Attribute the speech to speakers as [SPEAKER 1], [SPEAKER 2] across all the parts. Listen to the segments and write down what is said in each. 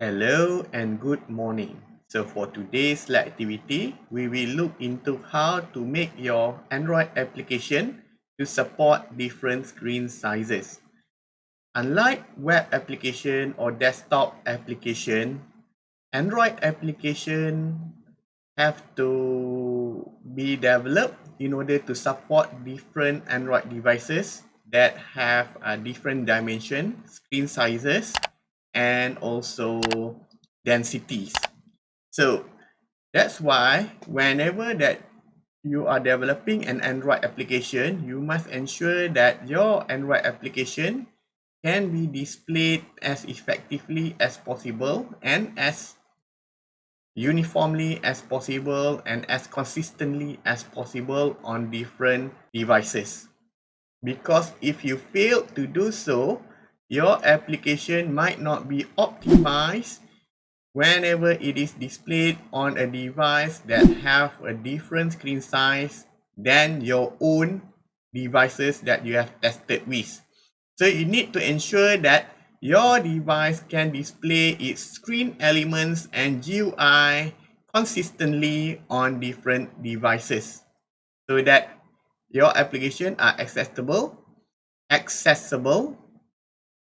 [SPEAKER 1] Hello and good morning. So for today's lab activity, we will look into how to make your Android application to support different screen sizes. Unlike web application or desktop application, Android application have to be developed in order to support different Android devices that have a different dimension, screen sizes, and also densities. So that's why whenever that you are developing an Android application, you must ensure that your Android application can be displayed as effectively as possible and as uniformly as possible and as consistently as possible on different devices. Because if you fail to do so, your application might not be optimized whenever it is displayed on a device that have a different screen size than your own devices that you have tested with. So you need to ensure that your device can display its screen elements and GUI consistently on different devices so that your application are accessible accessible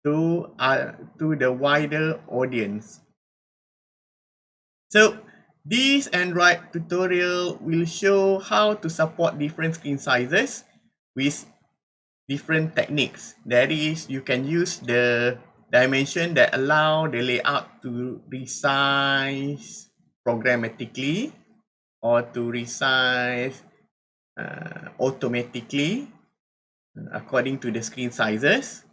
[SPEAKER 1] to uh, to the wider audience. So this Android tutorial will show how to support different screen sizes with different techniques. That is, you can use the dimension that allow the layout to resize programmatically or to resize uh, automatically according to the screen sizes.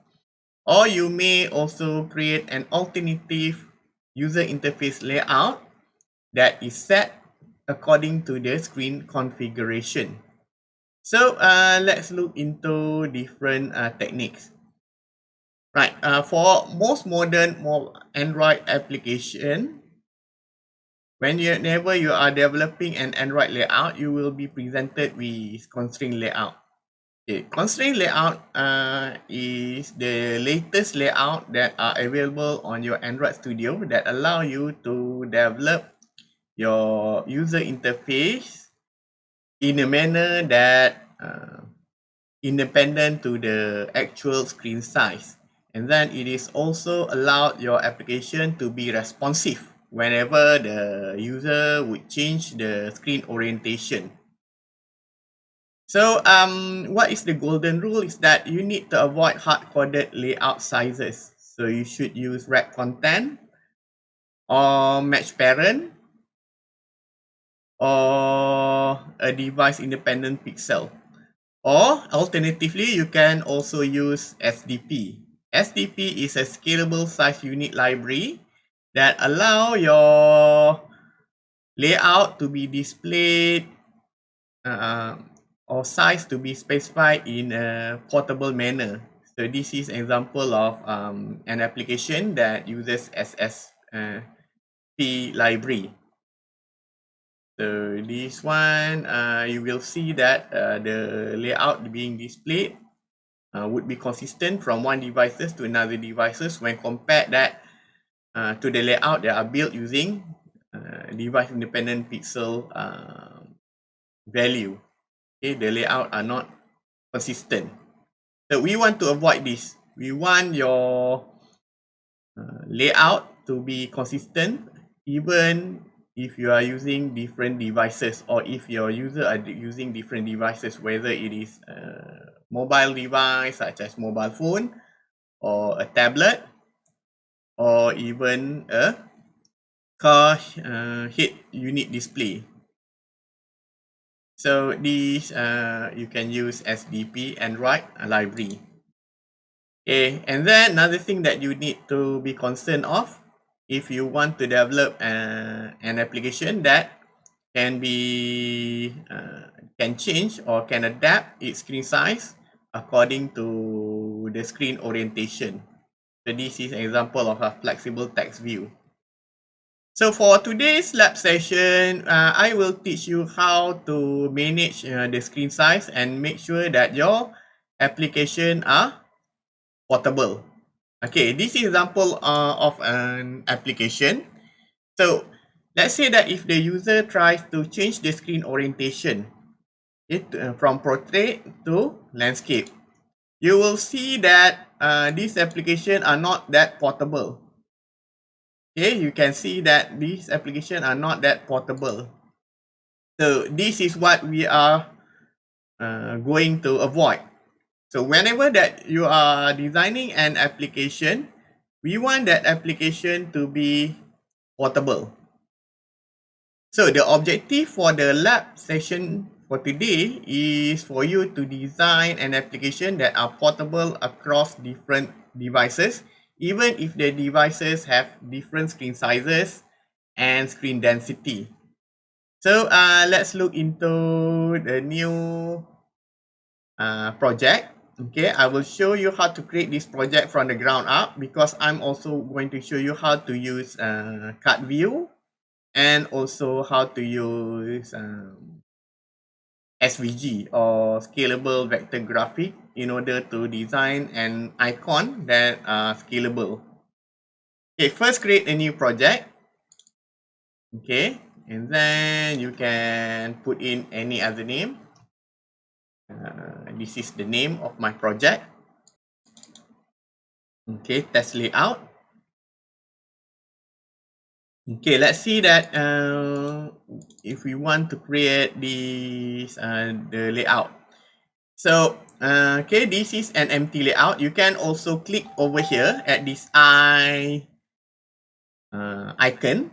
[SPEAKER 1] Or you may also create an alternative user interface layout that is set according to the screen configuration. So uh, let's look into different uh, techniques. Right, uh, for most modern Android application, whenever you are developing an Android layout, you will be presented with constraint layout. Okay, constraint layout uh, is the latest layout that are available on your Android Studio that allow you to develop your user interface in a manner that uh, independent to the actual screen size. And then it is also allowed your application to be responsive whenever the user would change the screen orientation. So um, what is the golden rule is that you need to avoid hard-coded layout sizes. So you should use wrap content or match parent or a device independent pixel. Or alternatively, you can also use SDP. SDP is a scalable size unit library that allow your layout to be displayed uh, or size to be specified in a portable manner. So this is an example of um, an application that uses SSP uh, library. So this one, uh, you will see that uh, the layout being displayed uh, would be consistent from one devices to another devices when compared that uh, to the layout that are built using uh, device independent pixel uh, value okay, the layout are not consistent. So we want to avoid this. We want your uh, layout to be consistent even if you are using different devices or if your user are using different devices, whether it is a mobile device such as mobile phone or a tablet or even a car uh, head unit display. So these uh, you can use SDP Android library. Okay, and then another thing that you need to be concerned of if you want to develop uh, an application that can be uh, can change or can adapt its screen size according to the screen orientation. So this is an example of a flexible text view. So for today's lab session, uh, I will teach you how to manage uh, the screen size and make sure that your application are portable. Okay, this is example uh, of an application. So let's say that if the user tries to change the screen orientation to, uh, from portrait to landscape, you will see that uh, these applications are not that portable. Okay, you can see that these applications are not that portable. So this is what we are uh, going to avoid. So whenever that you are designing an application, we want that application to be portable. So the objective for the lab session for today is for you to design an application that are portable across different devices, even if the devices have different screen sizes and screen density. So uh, let's look into the new uh, project. Okay, I will show you how to create this project from the ground up because I'm also going to show you how to use uh, card view and also how to use um, SVG or scalable vector graphic in order to design an icon that are scalable. Okay, first create a new project. Okay, and then you can put in any other name. Uh, this is the name of my project. Okay, test layout. Okay, let's see that uh, if we want to create this uh, the layout. So, uh, okay, this is an empty layout. You can also click over here at this eye uh, icon.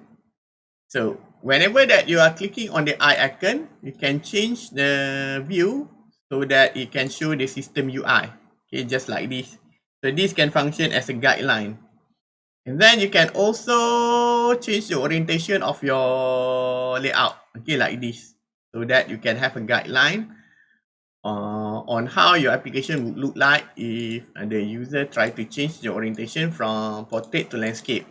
[SPEAKER 1] So, whenever that you are clicking on the eye icon, you can change the view so that it can show the system UI. Okay, just like this. So this can function as a guideline. And then you can also change the orientation of your layout. Okay, like this. So that you can have a guideline uh, on how your application would look like if the user try to change the orientation from portrait to landscape.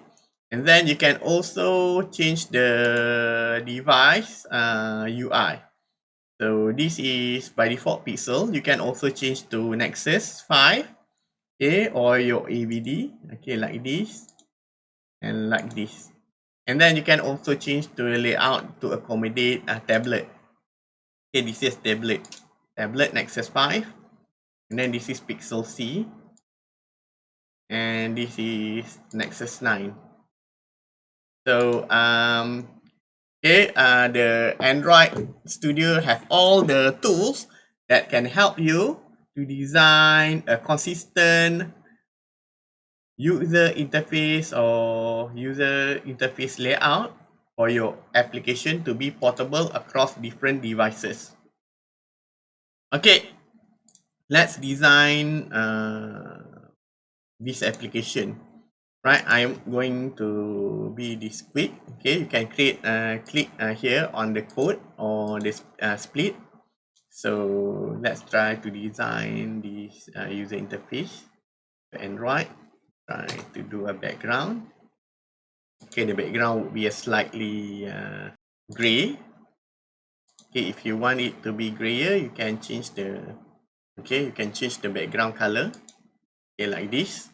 [SPEAKER 1] And then you can also change the device uh, UI. So this is by default pixel. You can also change to Nexus 5, okay, or your AVD, okay, like this, and like this. And then you can also change to the layout to accommodate a tablet. Okay, this is tablet, tablet Nexus 5, and then this is Pixel C, and this is Nexus 9. So um, Okay, uh, the Android Studio have all the tools that can help you to design a consistent user interface or user interface layout for your application to be portable across different devices. Okay, let's design uh, this application. Right i'm going to be this quick. Okay you can create uh, click uh, here on the code or this uh, split. So let's try to design this uh, user interface for android. Try to do a background. Okay the background would be a slightly uh, gray okay if you want it to be grayer you can change the okay you can change the background color okay like this.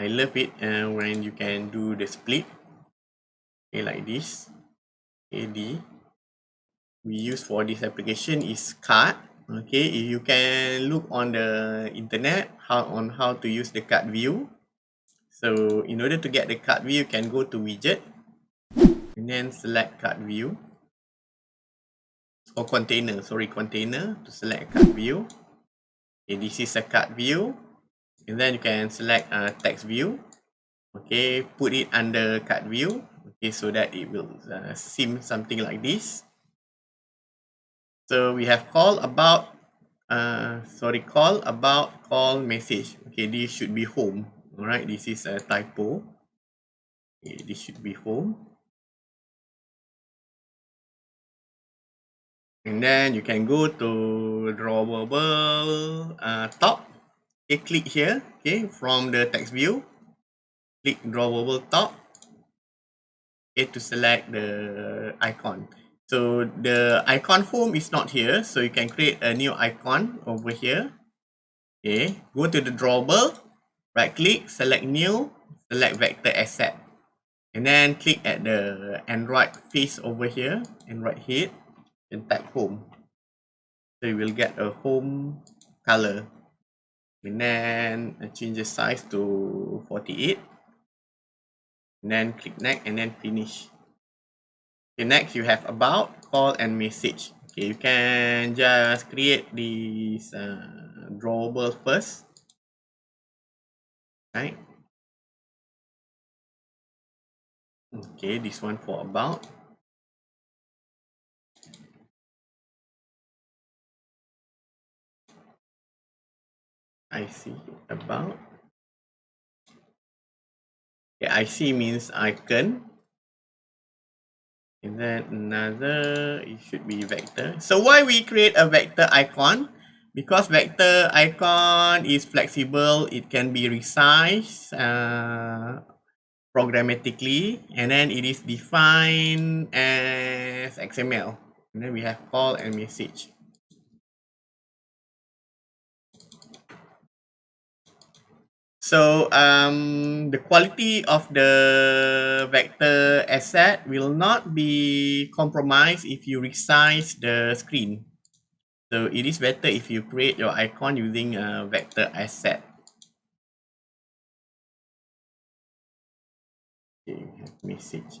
[SPEAKER 1] I love it uh, when you can do the split okay, like this. AD we use for this application is card okay. If you can look on the internet how on how to use the card view. So in order to get the card view you can go to widget and then select card view or container. Sorry container to select card view. Okay this is a card view. And then you can select uh, text view. Okay put it under card view. Okay so that it will uh, seem something like this. So we have call about uh, sorry call about call message. Okay this should be home. All right this is a typo. Okay, this should be home and then you can go to drawable uh, top. Okay click here okay from the text view. Click drawable top. Okay to select the icon. So the icon home is not here so you can create a new icon over here. Okay go to the drawable right click, select new, select vector asset. And then click at the Android face over here, Android head, and type home. So you will get a home color. And then I change the size to 48. And then click next and then finish. Okay, next you have about, call and message. Okay, you can just create this uh, drawable first. Right. Okay, this one for about. I see about. Yeah, I see means icon. And then another, it should be vector. So why we create a vector icon? Because vector icon is flexible, it can be resized uh, programmatically, and then it is defined as XML. And then we have call and message. So um, the quality of the vector asset will not be compromised if you resize the screen. So it is better if you create your icon using a vector asset. Okay, message.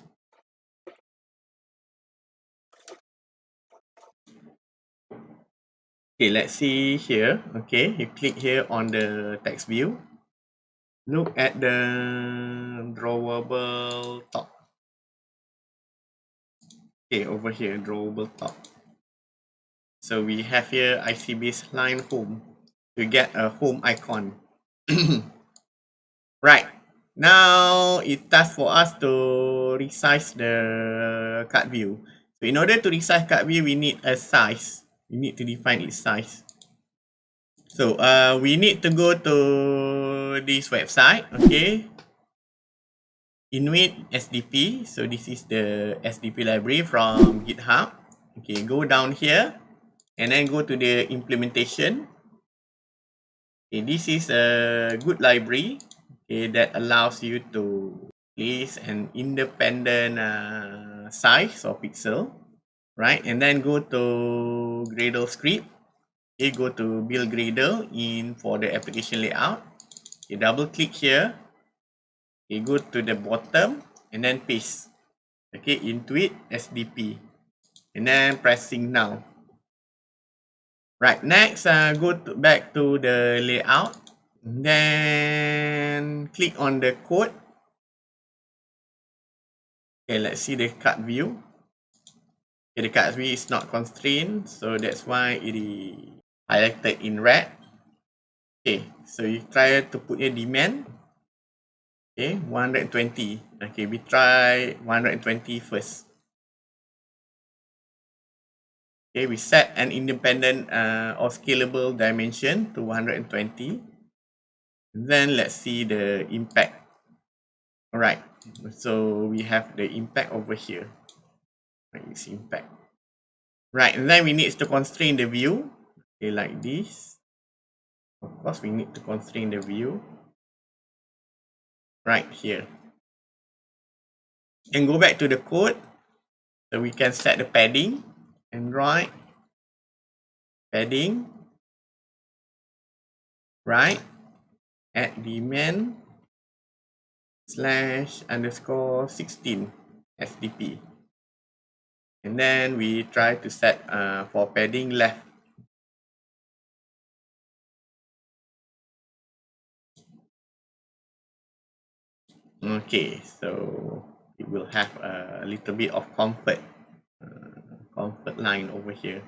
[SPEAKER 1] Okay, let's see here. Okay, you click here on the text view look at the drawable top. Okay, over here, drawable top. So we have here IC baseline home to get a home icon. right. Now it time for us to resize the card view. So in order to resize card view, we need a size. We need to define its size. So uh, we need to go to this website, okay. Intuit SDP. So this is the SDP library from GitHub. Okay, go down here and then go to the implementation. Okay, this is a good library okay, that allows you to place an independent uh, size or pixel, right? And then go to Gradle script okay go to build gradle in for the application layout okay double click here. Okay go to the bottom and then paste. Okay into it sdp and then pressing now. Right next uh, go to, back to the layout. Then click on the code. Okay let's see the card view. Okay, the card view is not constrained so that's why it is highlighted in red. Okay, so you try to put your dimen. Okay, 120. Okay, we try 120 first. Okay, we set an independent uh, or scalable dimension to 120. Then let's see the impact. All right, so we have the impact over here. Right, it's impact. Right, and then we need to constrain the view okay like this of course we need to constrain the view right here. And go back to the code. So we can set the padding. And right padding. Right. At dimen slash underscore 16 SDP and then we try to set uh, for padding left Okay, so it will have a little bit of comfort, uh, comfort line over here,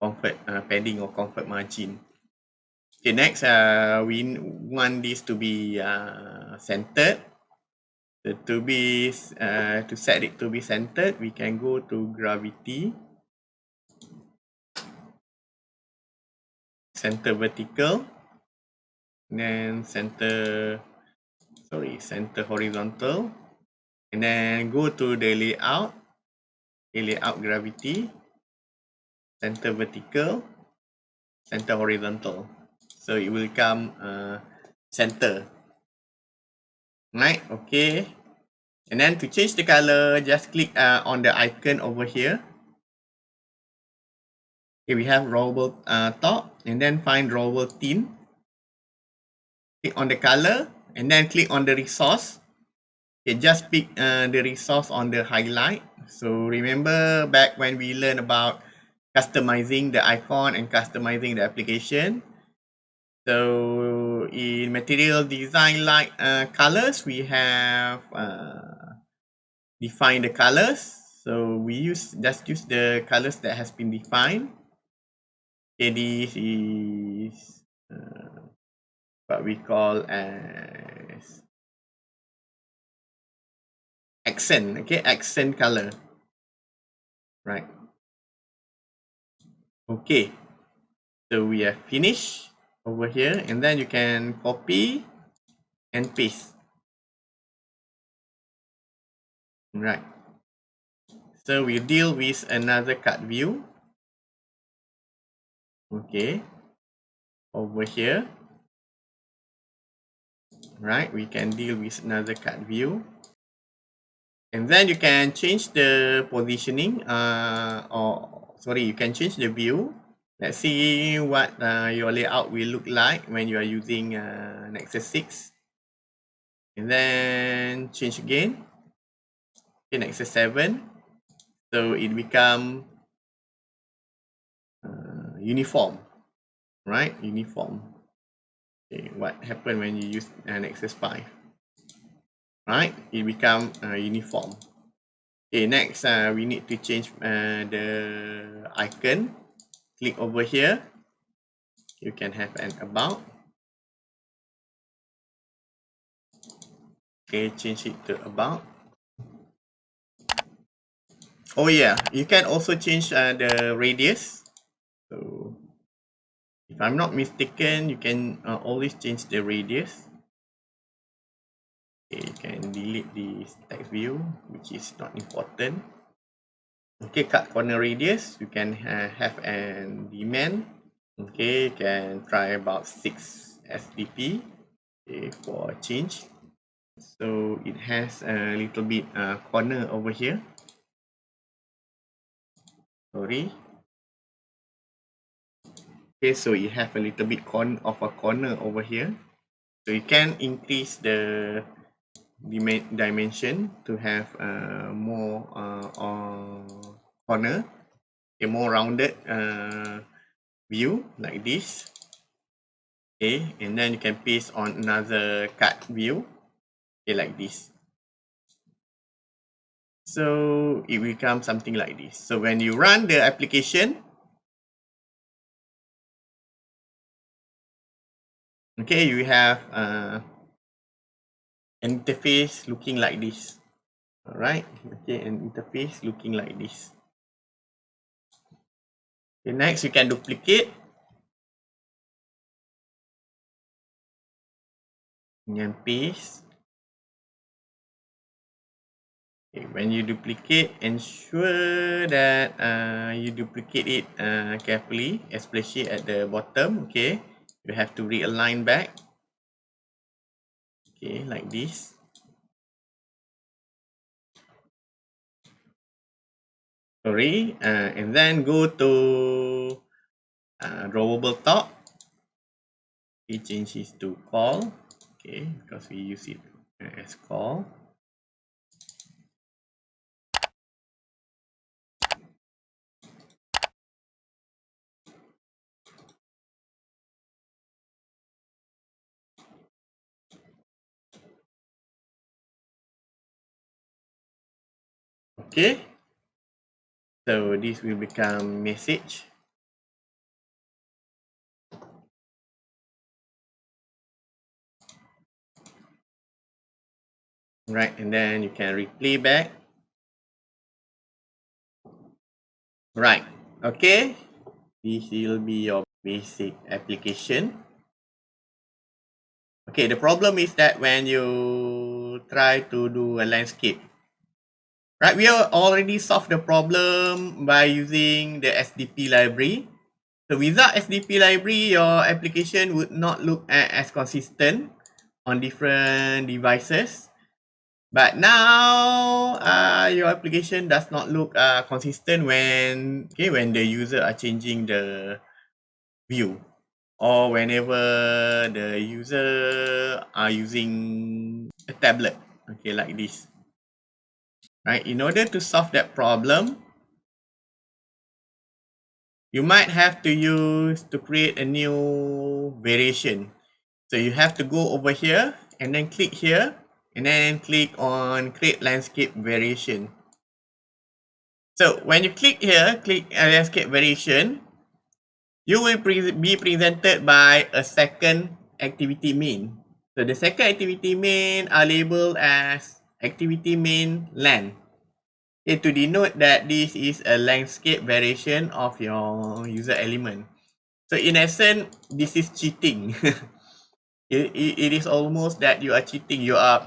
[SPEAKER 1] comfort uh, padding or comfort margin. Okay, next, uh, we want this to be uh, centered. To be uh, to set it to be centered, we can go to gravity, center vertical, then center sorry, center horizontal. And then go to the layout, the layout gravity, center vertical, center horizontal. So it will come uh, center. Right, okay. And then to change the color, just click uh, on the icon over here. Okay, we have drawable uh, top and then find drawable tint. Click on the color and then click on the resource. Okay, just pick uh, the resource on the highlight. So remember back when we learned about customizing the icon and customizing the application. So in material design like uh, colors, we have uh, defined the colors. So we use just use the colors that has been defined. Okay, this is uh, what we call as accent. Okay, accent color. Right. Okay. So we have finished over here and then you can copy and paste. Right. So we deal with another card view. Okay. Over here. Right, we can deal with another card view. And then you can change the positioning uh, or sorry, you can change the view. Let's see what uh, your layout will look like when you are using uh, Nexus 6. And then change again. Okay, Nexus 7. So it become uniform, right? Uniform. Okay, what happened when you use an Nexus 5? Right, it become uh, uniform. Okay, next uh, we need to change uh, the icon. Click over here. You can have an about. Okay, change it to about. Oh yeah, you can also change uh, the radius. So if I'm not mistaken, you can uh, always change the radius. Okay, you can delete this text view, which is not important. Okay, cut corner radius, you can uh, have an demand. Okay, you can try about 6 SDP okay, for change. So it has a little bit uh, corner over here. Sorry, Okay, so you have a little bit corner of a corner over here. So you can increase the dimension to have a more uh, uh, corner, a more rounded uh, view like this. Okay, and then you can paste on another card view, okay, like this. So it becomes something like this. So when you run the application, Okay, you have uh, an interface looking like this. Alright, okay, an interface looking like this. Okay, next you can duplicate. And paste. Okay, when you duplicate, ensure that uh, you duplicate it uh, carefully, especially at the bottom. Okay, you have to realign back. Okay like this. Sorry uh, and then go to uh, drawable top. We change this to call. Okay because we use it as call Okay. So this will become message. Right, and then you can replay back. Right, okay. This will be your basic application. Okay, the problem is that when you try to do a landscape, Right, we have already solved the problem by using the SDP library. So without SDP library, your application would not look as consistent. on different devices. But now, uh, your application does not look uh, consistent when okay when the user are changing the view or whenever the user are using a tablet, okay, like this. Right, in order to solve that problem, you might have to use to create a new variation. So you have to go over here and then click here and then click on create landscape variation. So when you click here, click uh, landscape variation, you will pre be presented by a second activity main. So the second activity main are labeled as activity main land. Okay, to denote that this is a landscape variation of your user element. So in essence, this is cheating. it, it, it is almost that you are cheating. You are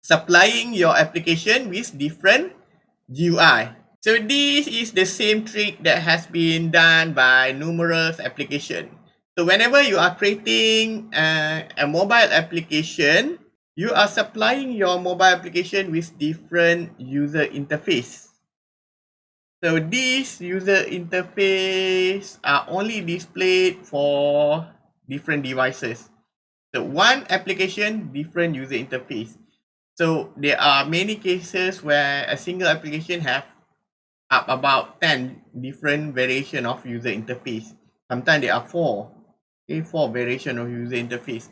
[SPEAKER 1] supplying your application with different GUI. So this is the same trick that has been done by numerous applications. So whenever you are creating uh, a mobile application, you are supplying your mobile application with different user interface. So this user interface are only displayed for different devices. So one application, different user interface. So there are many cases where a single application have up about 10 different variation of user interface. Sometimes there are four, okay, four variation of user interface.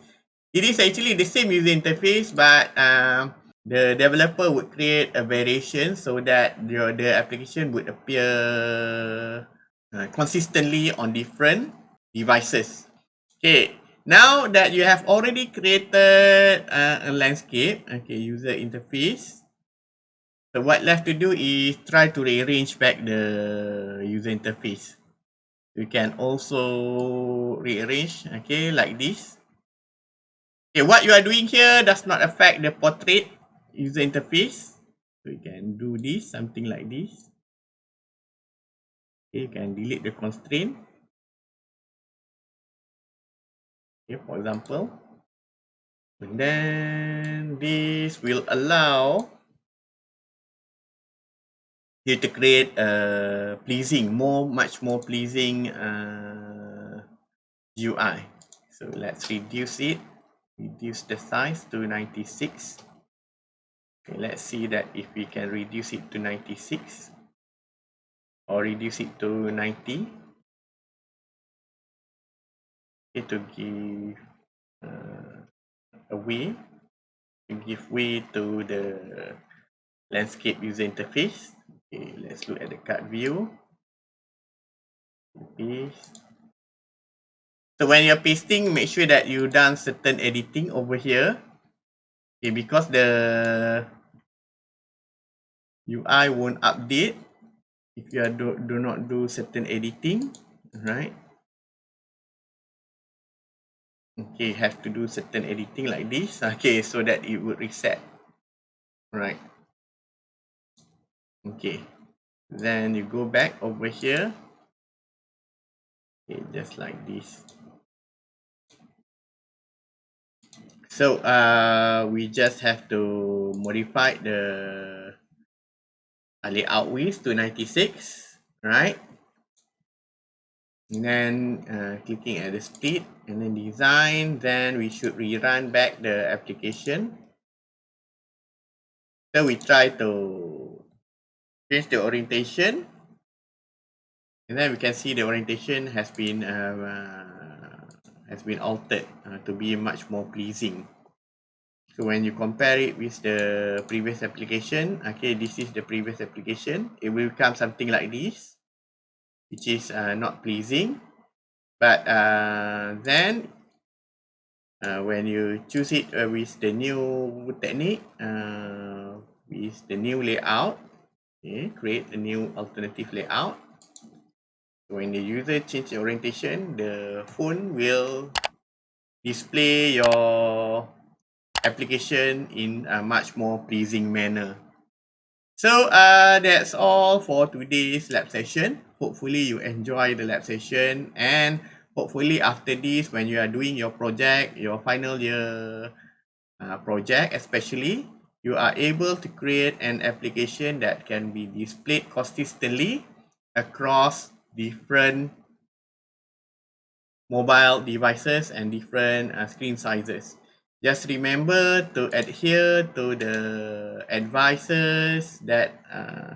[SPEAKER 1] It is actually the same user interface, but uh, the developer would create a variation so that your the application would appear uh, consistently on different devices. Okay, now that you have already created uh, a landscape, okay, user interface. So what left to do is try to rearrange back the user interface. You can also rearrange, okay, like this. Okay, what you are doing here does not affect the portrait user interface. So you can do this, something like this. Okay, you can delete the constraint. Okay, for example. And then this will allow you to create a pleasing, more, much more pleasing uh, UI. So let's reduce it reduce the size to 96 okay, let's see that if we can reduce it to 96 or reduce it to 90 okay, to give uh, a way to give way to the landscape user interface. Okay let's look at the card view. Paste So when you're pasting, make sure that you done certain editing over here. Okay, because the UI won't update if you do, do not do certain editing, right? Okay, have to do certain editing like this. Okay, so that it would reset. Right. Okay. Then you go back over here. Okay, just like this. So uh, we just have to modify the layout width to 96, right? And then uh, clicking at the speed and then design, then we should rerun back the application. So we try to change the orientation. And then we can see the orientation has been uh, has been altered uh, to be much more pleasing. So when you compare it with the previous application, okay, this is the previous application, it will become something like this, which is uh, not pleasing. But uh, then uh, when you choose it uh, with the new technique, uh, with the new layout, okay, create a new alternative layout, when the user change orientation, the phone will display your application in a much more pleasing manner. So uh, that's all for today's lab session. Hopefully you enjoy the lab session and hopefully after this when you are doing your project, your final year uh, project especially, you are able to create an application that can be displayed consistently across different mobile devices and different uh, screen sizes. Just remember to adhere to the advices that uh,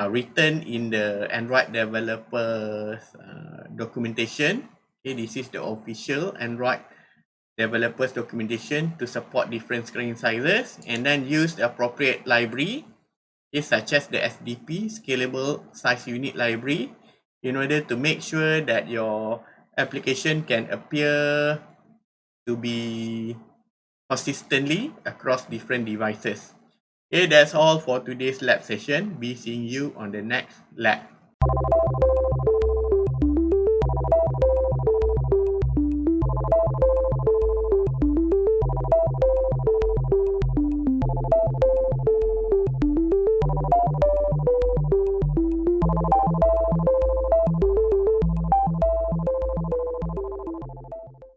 [SPEAKER 1] are written in the Android developers uh, documentation. Okay, this is the official Android developers documentation to support different screen sizes and then use the appropriate library okay, such as the SDP, Scalable Size Unit Library in order to make sure that your application can appear to be consistently across different devices. Okay, that's all for today's lab session. Be seeing you on the next lab.